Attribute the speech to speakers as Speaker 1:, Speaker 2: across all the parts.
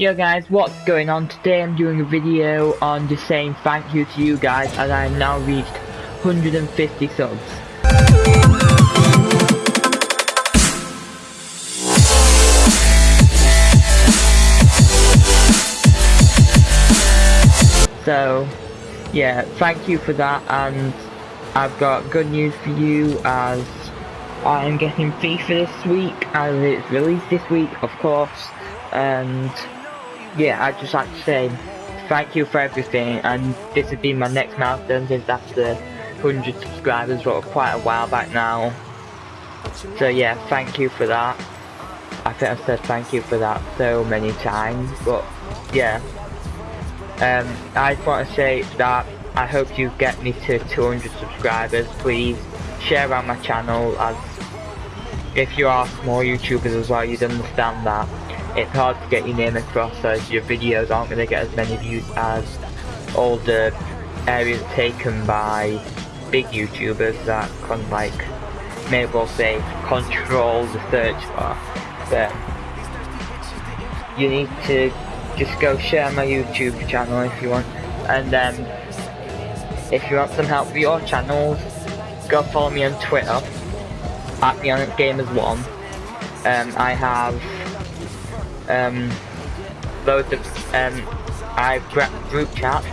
Speaker 1: Yo guys, what's going on? Today I'm doing a video on just saying thank you to you guys as I have now reached 150 subs. So, yeah, thank you for that and I've got good news for you as I'm getting FIFA this week as it's released this week of course and yeah I'd just like to say thank you for everything and this has been my next milestone since after 100 subscribers but quite a while back now. So yeah thank you for that. I think I've said thank you for that so many times but yeah. Um, I just want to say that I hope you get me to 200 subscribers. Please share around my channel as if you are small YouTubers as well, you'd understand that it's hard to get your name across as your videos aren't going to get as many views as all the areas taken by big YouTubers that can like, may well say, control the search bar. But you need to just go share my YouTube channel if you want. And um, if you want some help with your channels, go follow me on Twitter at BeyondGamers1. Um, I have um, loads of um, I've group chats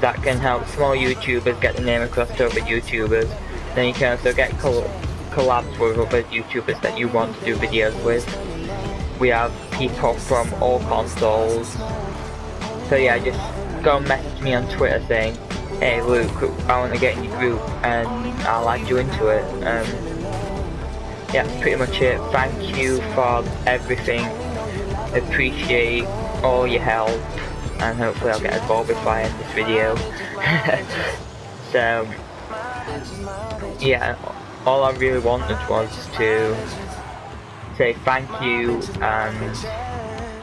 Speaker 1: that can help small YouTubers get the name across to other YouTubers. Then you can also get collabs with other YouTubers that you want to do videos with we have people from all consoles. So yeah, just go message me on Twitter saying, hey Luke, I want to get in your group and I'll add you into it. Um, yeah, pretty much it. Thank you for everything. Appreciate all your help and hopefully I'll get a goal before this video. so, yeah, all I really wanted was to say thank you and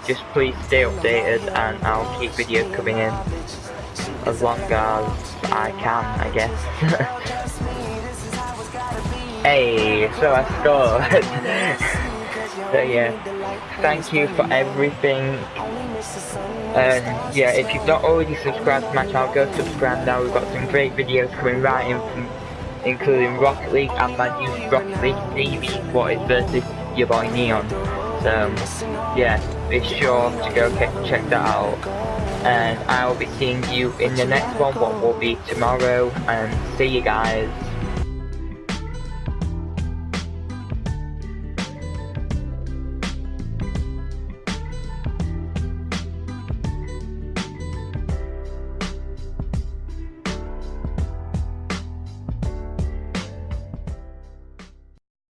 Speaker 1: just please stay updated and I'll keep videos coming in as long as I can, I guess. hey, so I scored. so yeah, thank you for everything. And uh, yeah, if you've not already subscribed to my channel, go subscribe now. We've got some great videos coming right in from including Rocket League and my new Rocket League TV what is versus your boy Neon. So yeah, be sure to go check that out. And I will be seeing you in the next one, what will be tomorrow. And see you guys.